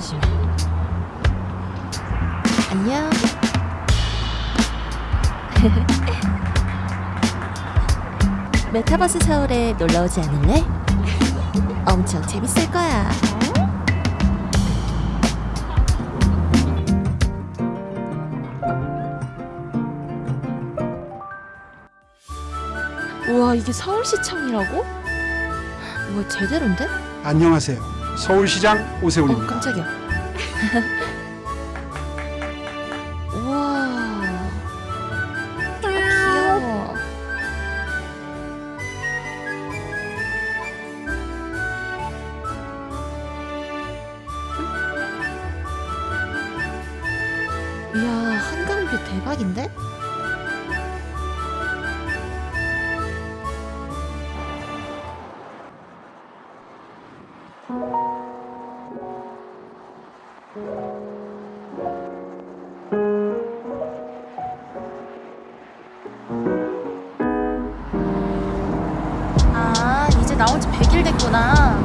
심심 안녕 메타버스 서울에 놀러오지 않을래? 엄청 재밌을 거야 우와 이게 서울시청이라고? 뭐 제대로인데? 안녕하세요 서울시장 어 오세훈입니다. 깜짝이야. 우와. 아, 귀여워. 이야 한강뷰 대박인데? 아 이제 나온 지 100일 됐구나